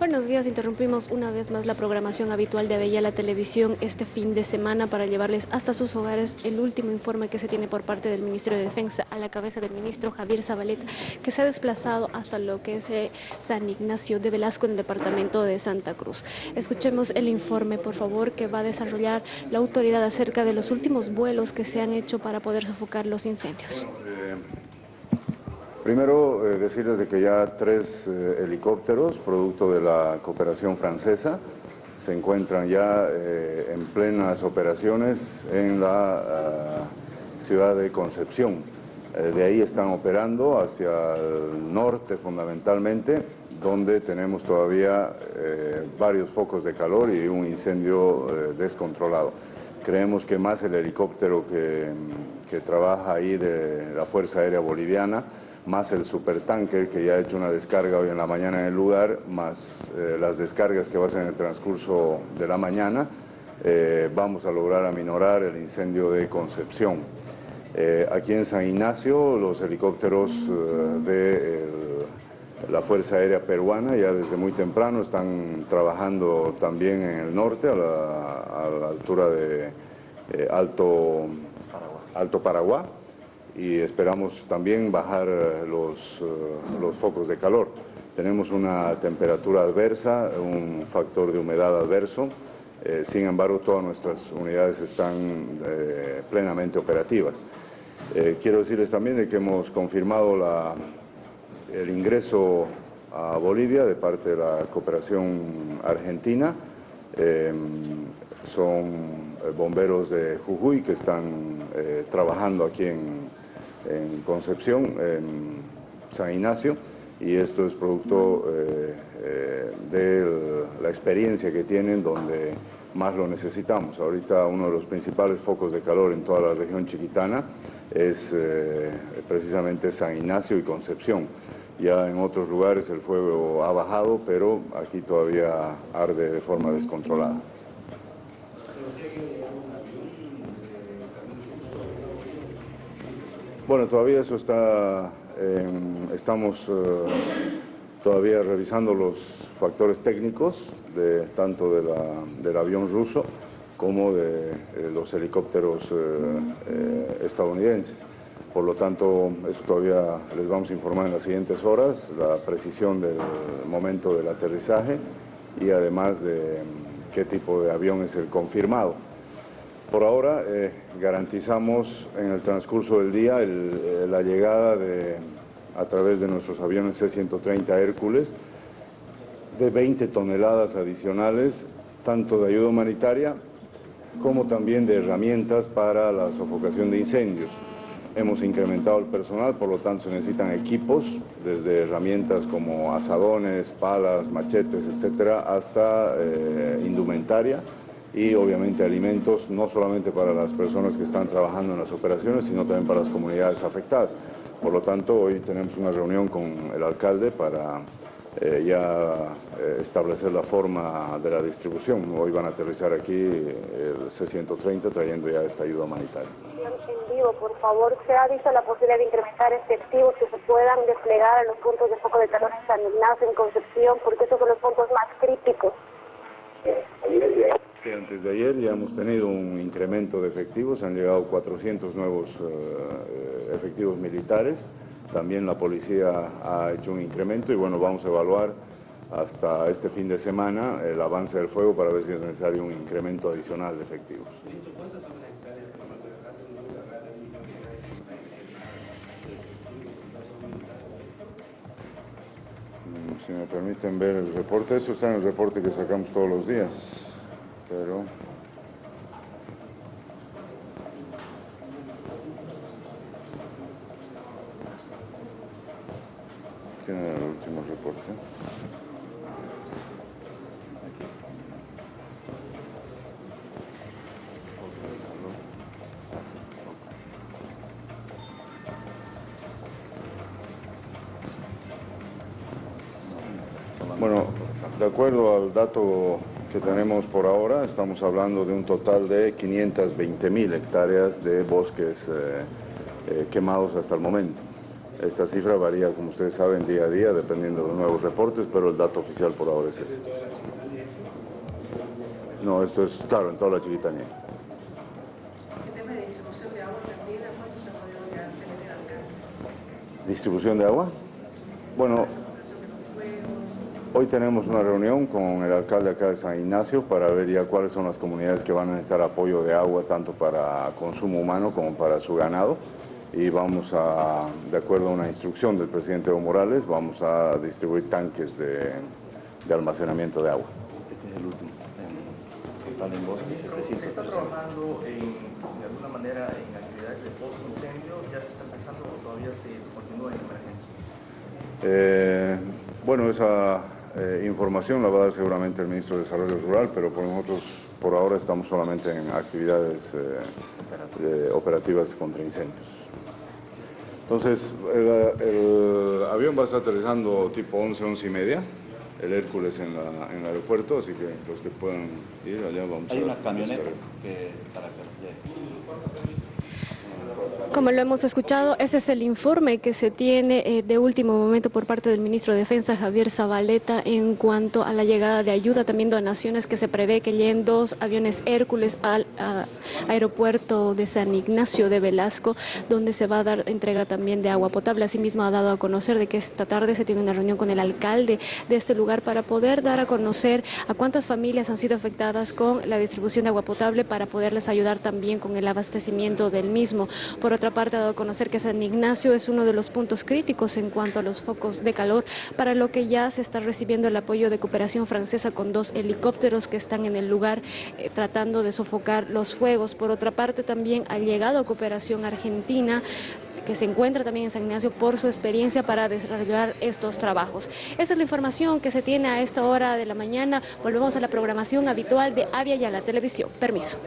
Buenos días, interrumpimos una vez más la programación habitual de Bella la Televisión este fin de semana para llevarles hasta sus hogares el último informe que se tiene por parte del Ministerio de Defensa a la cabeza del ministro Javier Zabaleta, que se ha desplazado hasta lo que es eh, San Ignacio de Velasco en el departamento de Santa Cruz. Escuchemos el informe, por favor, que va a desarrollar la autoridad acerca de los últimos vuelos que se han hecho para poder sofocar los incendios. Primero, eh, decirles de que ya tres eh, helicópteros, producto de la cooperación francesa, se encuentran ya eh, en plenas operaciones en la ah, ciudad de Concepción. de ahí están operando hacia el norte fundamentalmente, donde tenemos todavía varios focos de calor y un incendio descontrolado. Creemos que más el helicóptero que, que trabaja ahí de la Fuerza Aérea Boliviana, más el supertanker que ya ha hecho una descarga hoy en la mañana en el lugar, más eh, las descargas que va a hacer en el transcurso de la mañana, eh, vamos a lograr aminorar el incendio de Concepción. Eh, aquí en San Ignacio, los helicópteros de la Fuerza Aérea Peruana ya desde muy temprano están trabajando también en el norte, a la, altura de Alto, Alto Paraguay y esperamos también bajar eh, los, eh, los focos de calor. Tenemos una temperatura adversa, un factor de humedad adverso, eh, sin embargo todas nuestras unidades están plenamente operativas. quiero decirles también de que hemos confirmado la, el ingreso a Bolivia de parte de la cooperación argentina. son bomberos de Jujuy que están trabajando aquí en, en Concepción, en San Ignacio, y esto es producto eh, eh, de la experiencia que tienen donde más lo necesitamos. Ahorita uno de los principales focos de calor en toda la región chiquitana es eh, precisamente San Ignacio y Concepción. Ya en otros lugares el fuego ha bajado, pero aquí todavía arde de forma descontrolada. Bueno, todavía eso está, estamos eh, todavía revisando los factores técnicos de, tanto del avión ruso como de eh, los helicópteros eh, estadounidenses. Por lo tanto, eso todavía les vamos a informar en las siguientes horas, la precisión del momento del aterrizaje y además de qué tipo de avión es el confirmado. Por ahora eh, garantizamos en el transcurso del día eh, la llegada a través de nuestros aviones C-130 Hércules de 20 toneladas adicionales, tanto de ayuda humanitaria como también de herramientas para la sofocación de incendios. Hemos incrementado el personal, por lo tanto se necesitan equipos, desde herramientas como asadones, palas, machetes, etcétera, hasta eh, indumentaria y obviamente alimentos no solamente para las personas que están trabajando en las operaciones, sino también para las comunidades afectadas. Por lo tanto, hoy tenemos una reunión con el alcalde para eh, ya eh, establecer la forma de la distribución. Hoy van a aterrizar aquí el C-130 trayendo ya esta ayuda humanitaria. En vivo, por favor, ¿se ha visto la posibilidad de incrementar efectivos que se puedan desplegar en los puntos de foco de calor en San Ignacio, en Concepción, porque esos son los puntos más críticos? Sí, antes de ayer ya hemos tenido un incremento de efectivos, han llegado 400 nuevos eh, efectivos militares, también la policía ha hecho un incremento y bueno, vamos a evaluar hasta este fin de semana el avance del fuego para ver si es necesario un incremento adicional de efectivos. Mm, si me permiten ver el reporte, eso está en el reporte que sacamos todos los días pero tiene el último reporte. Bueno, de acuerdo al dato que tenemos por ahora, estamos hablando de un total de 520 mil hectáreas de bosques eh, eh, quemados hasta el momento. Esta cifra varía, como ustedes saben, día a día, dependiendo de los nuevos reportes, pero el dato oficial por ahora es ese. No, esto es claro, en toda la chiquitanía. ¿Distribución de agua? Bueno, hoy tenemos una reunión con el alcalde acá de San Ignacio para ver ya cuáles son las comunidades que van a necesitar apoyo de agua tanto para consumo humano como para su ganado y vamos a, de acuerdo a una instrucción del presidente Evo Morales, vamos a distribuir tanques de, de almacenamiento de agua. Este es el último. Total en bosque, ¿Se 700 está trabajando en, de alguna manera en actividades de post-incendio? ¿Ya se está empezando o todavía se continúa en emergencia? Eh, bueno, esa eh, información la va a dar seguramente el ministro de Desarrollo Rural, pero por nosotros por ahora estamos solamente en actividades eh, operativas contra incendios. Entonces, el, el avión va a estar aterrizando tipo 11, 11 y media, el Hércules en, la- en el aeropuerto, así que los que puedan ir allá vamos Hay a una camioneta descargar. que, para que. Como lo hemos escuchado, ese es el informe que se tiene eh, de último momento por parte del ministro de Defensa, Javier Zabaleta, en cuanto a la llegada de ayuda, también donaciones que se prevé que lleguen dos aviones Hércules al aeropuerto de San Ignacio de Velasco, donde se va a dar entrega también de agua potable. Asimismo, ha dado a conocer de que esta tarde se tiene una reunión con el alcalde de este lugar para poder dar a conocer a cuántas familias han sido afectadas con la distribución de agua potable para poderles ayudar también con el abastecimiento del mismo. Por otra parte, ha dado a conocer que San Ignacio es uno de los puntos críticos en cuanto a los focos de calor, para lo que ya se está recibiendo el apoyo de cooperación francesa con dos helicópteros que están en el lugar eh, tratando de sofocar los fuegos. Por otra parte, también ha llegado cooperación argentina que se encuentra también en San Ignacio por su experiencia para desarrollar estos trabajos. Esa es la información que se tiene a esta hora de la mañana. Volvemos a la programación habitual de Avia y a la televisión. Permiso.